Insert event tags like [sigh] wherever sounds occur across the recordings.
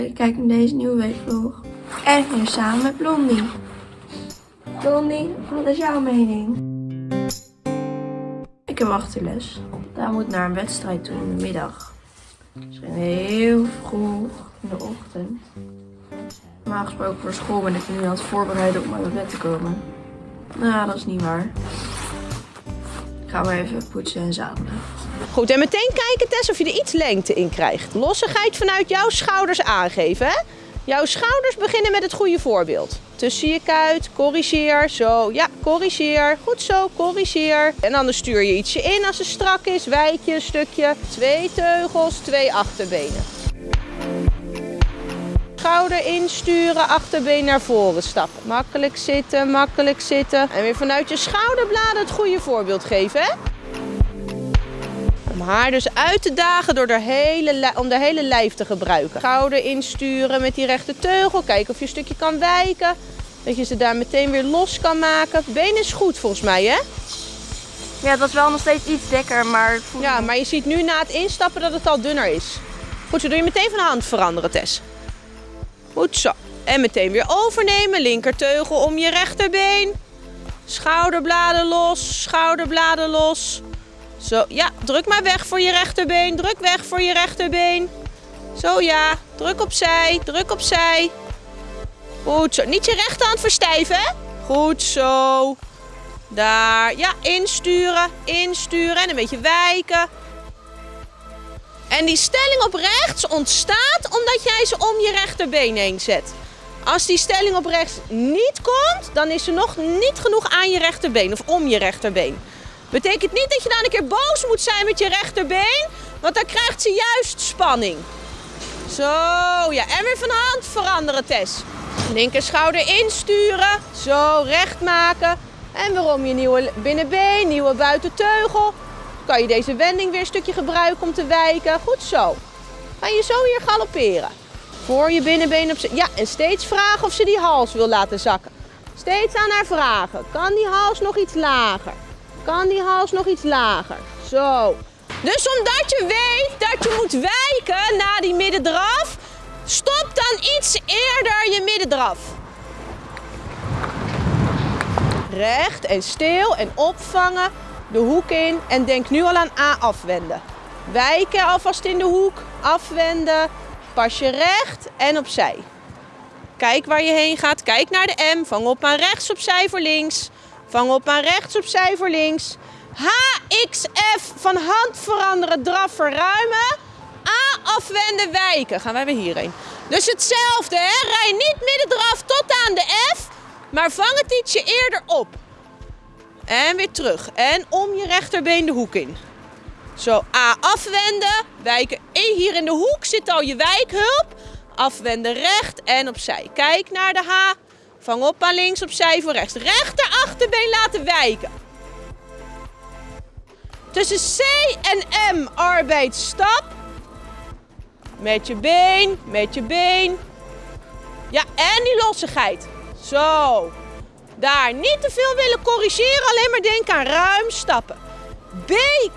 Kijk, kijk naar deze nieuwe weekvlog. En ik samen met Blondie. Blondie, wat is jouw mening? Ik heb achterles. Daar moet naar een wedstrijd toe in de middag. Misschien heel vroeg in de ochtend. Normaal gesproken voor school ben ik nu aan het voorbereiden om uit het bed te komen. Nou, dat is niet waar. Ik ga maar even poetsen en zadelen. Goed, en meteen kijken Tess of je er iets lengte in krijgt. Lossigheid vanuit jouw schouders aangeven. Hè? Jouw schouders beginnen met het goede voorbeeld. Tussen je kuit, corrigeer, zo, ja, corrigeer. Goed zo, corrigeer. En dan stuur je ietsje in als het strak is, wijk je een stukje. Twee teugels, twee achterbenen. Schouder insturen, achterbeen naar voren stappen. Makkelijk zitten, makkelijk zitten. En weer vanuit je schouderbladen het goede voorbeeld geven, hè? Om haar dus uit te dagen door de hele, om de hele lijf te gebruiken. Schouder insturen met die rechte teugel. Kijken of je een stukje kan wijken. Dat je ze daar meteen weer los kan maken. Been is goed volgens mij, hè? Ja, het was wel nog steeds iets dikker, maar... Ja, maar je ziet nu na het instappen dat het al dunner is. Goed, zo doe je meteen van hand veranderen, Tess. Goed zo. En meteen weer overnemen. Linkerteugel om je rechterbeen. Schouderbladen los, schouderbladen los. Zo, ja, druk maar weg voor je rechterbeen. Druk weg voor je rechterbeen. Zo ja, druk opzij, druk opzij. Goed zo. Niet je rechterhand verstijven? Goed zo. Daar, ja, insturen, insturen en een beetje wijken. En die stelling op rechts ontstaat omdat jij ze om je rechterbeen heen zet. Als die stelling op rechts niet komt, dan is ze nog niet genoeg aan je rechterbeen of om je rechterbeen. Betekent niet dat je dan een keer boos moet zijn met je rechterbeen, want dan krijgt ze juist spanning. Zo, ja, en weer van hand veranderen, Tess. Linker schouder insturen, zo recht maken. En waarom je nieuwe binnenbeen, nieuwe buitenteugel. Kan je deze wending weer een stukje gebruiken om te wijken. Goed zo. Ga je zo hier galopperen. Voor je binnenbeen op Ja, en steeds vragen of ze die hals wil laten zakken. Steeds aan haar vragen. Kan die hals nog iets lager? Kan die hals nog iets lager? Zo. Dus omdat je weet dat je moet wijken na die middendraf, stop dan iets eerder je middendraf. Recht en stil en opvangen, de hoek in en denk nu al aan A afwenden. Wijken alvast in de hoek, afwenden, pas je recht en opzij. Kijk waar je heen gaat, kijk naar de M, vang op aan rechts opzij voor links. Vang op aan rechts opzij voor links. HXF van hand veranderen, draf verruimen. A afwenden, wijken. Gaan wij weer hierheen. Dus hetzelfde, hè? Rij niet middendraf tot aan de F, maar vang het ietsje eerder op. En weer terug. En om je rechterbeen de hoek in. Zo, A afwenden, wijken. E hier in de hoek zit al je wijkhulp. Afwenden recht en opzij. Kijk naar de H. Vang op aan links, opzij voor rechts. Rechter achterbeen laten wijken. Tussen C en M arbeid stap. Met je been, met je been. Ja, en die lossigheid. Zo. Daar, niet te veel willen corrigeren, alleen maar denken aan ruim stappen. B,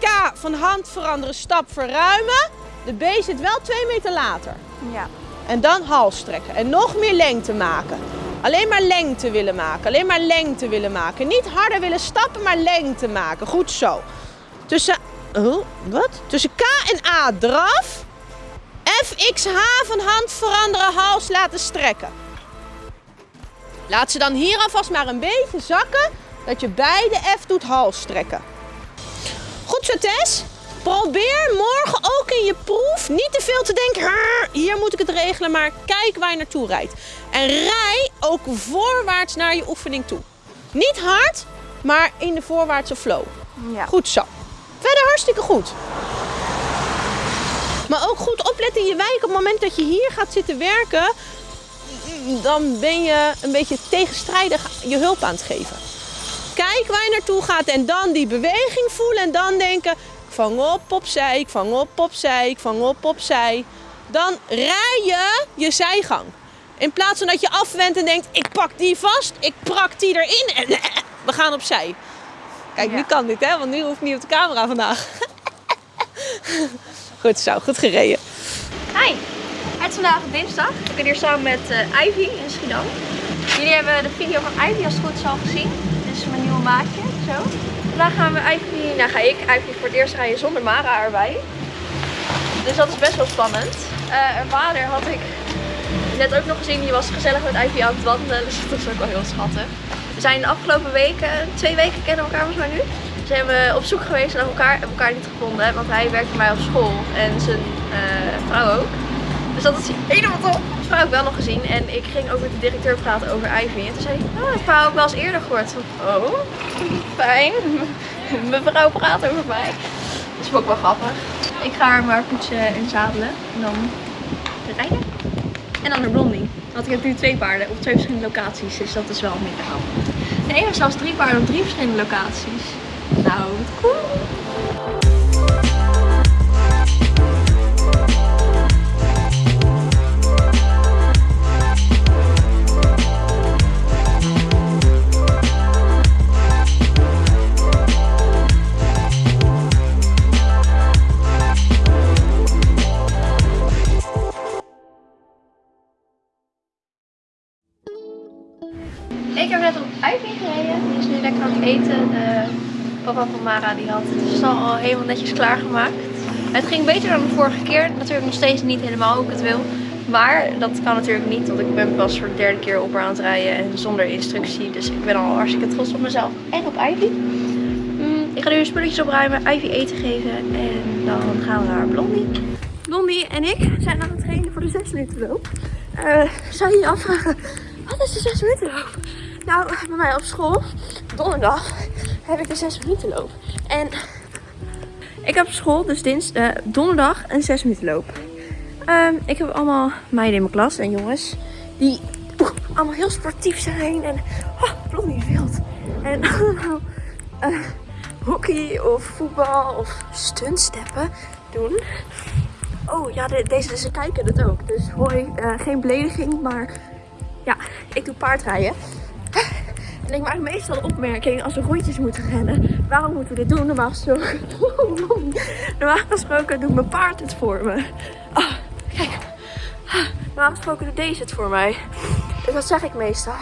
K, van hand veranderen, stap verruimen. De B zit wel twee meter later. Ja. En dan hals trekken. En nog meer lengte maken. Alleen maar lengte willen maken. Alleen maar lengte willen maken. Niet harder willen stappen, maar lengte maken. Goed zo. Tussen, oh, wat? Tussen K en A draf. F, X, H van hand veranderen, hals laten strekken. Laat ze dan hier alvast maar een beetje zakken. Dat je bij de F doet hals strekken. Goed zo Tess. Probeer morgen ook in je proef niet te veel te denken. "Hrr, Hier moet ik het regelen, maar kijk waar je naartoe rijdt. En rij ook voorwaarts naar je oefening toe. Niet hard, maar in de voorwaartse flow. Ja. Goed zo. Verder hartstikke goed. Maar ook goed opletten in je wijk. Op het moment dat je hier gaat zitten werken, dan ben je een beetje tegenstrijdig je hulp aan het geven. Kijk waar je naartoe gaat en dan die beweging voelen en dan denken, vang op opzij, ik vang op opzij, ik vang op opzij. Dan rij je je zijgang. In plaats van dat je afwendt en denkt, ik pak die vast, ik prak die erin en [laughs] we gaan opzij. Kijk, nu kan dit hè, want nu hoef ik niet op de camera vandaag. [laughs] Goed zo, goed gereden. Hi. Het is vandaag dinsdag. Ik ben hier samen met uh, Ivy in Schiedam. Jullie hebben de video van Ivy als het goed is al gezien. Dit is mijn nieuwe maatje. Zo. Vandaag gaan we Ivy, nou ga ik Ivy voor het eerst rijden zonder Mara erbij. Dus dat is best wel spannend. Uh, haar vader had ik net ook nog gezien. Die was gezellig met Ivy aan het wandelen. Dus dat is ook wel heel schattig. We zijn de afgelopen weken, twee weken kennen we elkaar volgens mij nu. Zijn we op zoek geweest naar elkaar, hebben elkaar niet gevonden. Want hij werkt bij mij op school en zijn uh, vrouw ook. Dus dat is helemaal top. Vrouw ook wel nog gezien. En ik ging ook met de directeur praten over Ivy. En toen zei hij, oh, ik heb ook wel eens eerder gehoord. Oh, fijn. [laughs] Mijn vrouw praat over mij. Dat is ook wel grappig. Ik ga haar maar poetsen en zadelen. En dan rijden. En dan naar Blondie. Want ik heb nu twee paarden op twee verschillende locaties. Dus dat is wel minder grappig. Nee, er zelfs drie paarden op drie verschillende locaties. Nou, cool. Eten. De papa van Mara die had het stal al helemaal netjes klaargemaakt. Het ging beter dan de vorige keer. Natuurlijk nog steeds niet helemaal hoe ik het wil. Maar dat kan natuurlijk niet, want ik ben pas voor de derde keer op aan het rijden en zonder instructie. Dus ik ben al hartstikke trots op mezelf en op Ivy. Mm, ik ga nu spulletjes opruimen, Ivy eten geven en dan gaan we naar Blondie. Blondie en ik zijn aan het trainen voor de 6 minuten loop. Uh, zou je je afvragen, wat is de 6 minuten loop? Nou, bij mij op school, donderdag, heb ik de 6 minuten loop. En ik heb op school dus dinsdag, uh, donderdag een 6 minuten loop. Um, ik heb allemaal meiden in mijn klas en jongens die allemaal heel sportief zijn. En oh, wild. En allemaal uh, hockey of voetbal of stuntsteppen doen. Oh ja, de, deze ze kijken het ook. Dus hoi, uh, geen belediging, maar ja, ik doe paardrijden. Ik maak meestal de opmerking als we rondjes moeten rennen. Waarom moeten we dit doen? Normaal gesproken, [laughs] normaal gesproken doet mijn paard het voor me. Oh, kijk. Normaal gesproken doet deze het voor mij. Dus dat zeg ik meestal.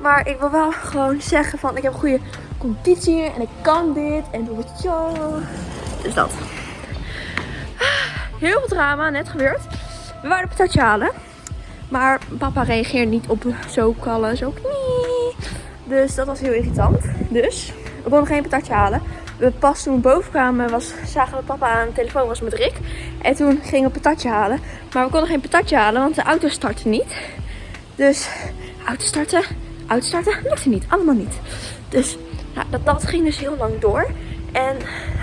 Maar ik wil wel gewoon zeggen van ik heb goede conditie en ik kan dit en doe het zo. Dus dat. Heel veel drama net gebeurd. We waren een patatje halen. Maar papa reageert niet op zo kallen, zo knie. Dus dat was heel irritant. Dus we konden geen patatje halen. We pas toen we boven kwamen, was, zagen we papa aan de telefoon was met Rick. En toen gingen we patatje halen. Maar we konden geen patatje halen, want de auto startte niet. Dus auto starten, auto starten, lukte niet. Allemaal niet. Dus nou, dat, dat ging dus heel lang door. En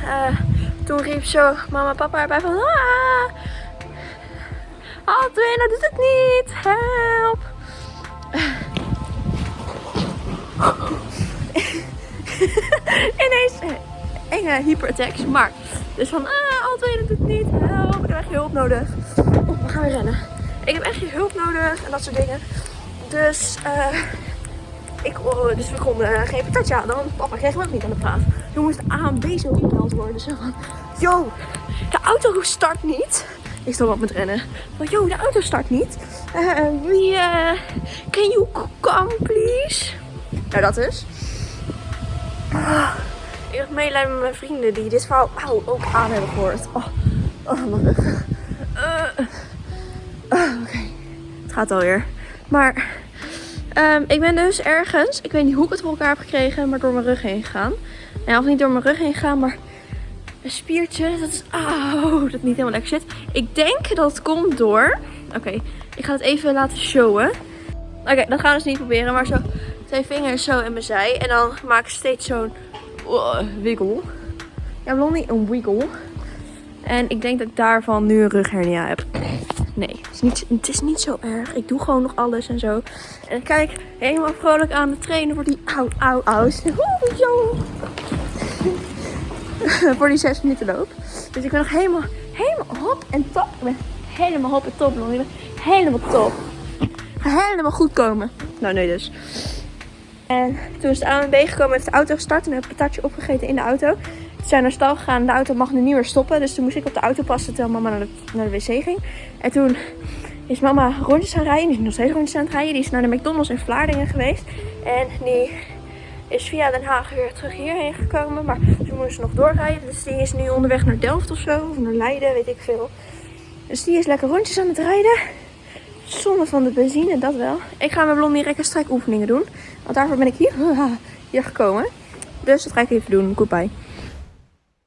uh, toen riep zo mama en papa erbij van... Ah, Aldwin, doet het niet. Help. [laughs] Ineens enge hyperattacks. Maar, dus van, ah, Aldwin, doet het niet. Help, ik heb echt hulp nodig. Oh, we gaan weer rennen. Ik heb echt hulp nodig en dat soort dingen. Dus, eh... ik, oh, dus we konden geen patatje want papa kreeg me ook niet aan de praat. Toen moest A en B zo gebeld worden. Zo van, yo, de auto start niet. Ik stond op met rennen. Van, yo, de auto start niet. Uh, wie, uh, can you come please? Nou, dat is. Uh, ik heb medelijden met mijn vrienden die dit verhaal au, ook aan hebben gehoord. Oh, oh mijn rug. Oké, okay. het gaat alweer. Maar um, ik ben dus ergens, ik weet niet hoe ik het voor elkaar heb gekregen, maar door mijn rug heen gegaan. Nou, of niet door mijn rug heen gegaan, maar een spiertje dat is, auw, dat niet helemaal lekker zit. Ik denk dat het komt door, oké, okay, ik ga het even laten showen. Oké, okay, dat gaan we dus niet proberen, maar zo twee vingers zo in mijn zij. En dan maak ik steeds zo'n uh, wiggle. Ja, Blondie, een wiggle. En ik denk dat ik daarvan nu een rughernia heb. Nee, het is, niet, het is niet zo erg. Ik doe gewoon nog alles en zo. En kijk helemaal vrolijk aan de trainen voor die au, au, au. Zo. [laughs] voor die 6 minuten loop. Dus ik ben nog helemaal, helemaal hop en top. Ik ben helemaal hop en top, Blondie. Helemaal top. Ga helemaal goed komen. Nou, nee dus. En toen is de ANB gekomen, heeft de auto gestart en heb ik een patatje opgegeten in de auto. Toen zijn naar stal gegaan, de auto mag nu niet meer stoppen. Dus toen moest ik op de auto passen terwijl mama naar de, naar de wc ging. En toen is mama rondjes aan het rijden. Die is nog steeds rondjes aan het rijden. Die is naar de McDonald's in Vlaardingen geweest. En die is via Den Haag weer terug hierheen gekomen. Maar ze moest nog doorrijden. Dus die is nu onderweg naar Delft of zo. Of naar Leiden, weet ik veel. Dus die is lekker rondjes aan het rijden. Zonde van de benzine, dat wel. Ik ga mijn blondie rek en oefeningen doen. Want daarvoor ben ik hier, [laughs] hier gekomen. Dus dat ga ik even doen. Goodbye.